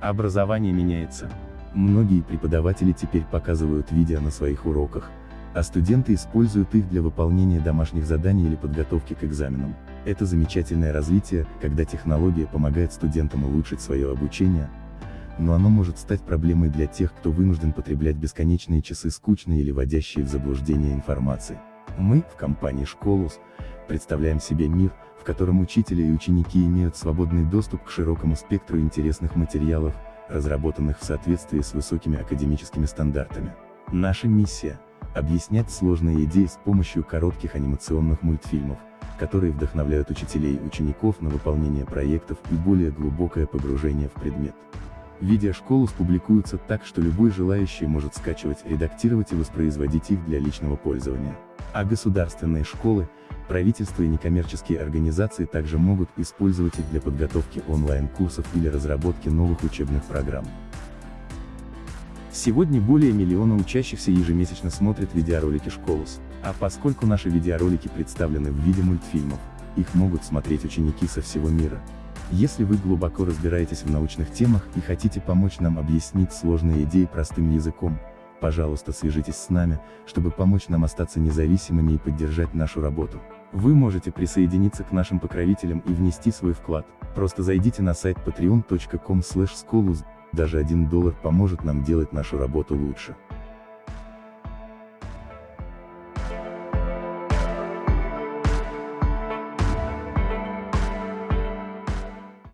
Образование меняется. Многие преподаватели теперь показывают видео на своих уроках, а студенты используют их для выполнения домашних заданий или подготовки к экзаменам. Это замечательное развитие, когда технология помогает студентам улучшить свое обучение, но оно может стать проблемой для тех, кто вынужден потреблять бесконечные часы скучной или вводящие в заблуждение информации. Мы, в компании Школус, представляем себе мир, в котором учителя и ученики имеют свободный доступ к широкому спектру интересных материалов, разработанных в соответствии с высокими академическими стандартами. Наша миссия – объяснять сложные идеи с помощью коротких анимационных мультфильмов, которые вдохновляют учителей и учеников на выполнение проектов и более глубокое погружение в предмет. Видеошколы публикуются так, что любой желающий может скачивать, редактировать и воспроизводить их для личного пользования. А государственные школы, правительства и некоммерческие организации также могут использовать их для подготовки онлайн-курсов или разработки новых учебных программ. Сегодня более миллиона учащихся ежемесячно смотрят видеоролики Школус, а поскольку наши видеоролики представлены в виде мультфильмов, их могут смотреть ученики со всего мира. Если вы глубоко разбираетесь в научных темах и хотите помочь нам объяснить сложные идеи простым языком, пожалуйста свяжитесь с нами, чтобы помочь нам остаться независимыми и поддержать нашу работу. Вы можете присоединиться к нашим покровителям и внести свой вклад, просто зайдите на сайт patreon.com skolus, даже один доллар поможет нам делать нашу работу лучше.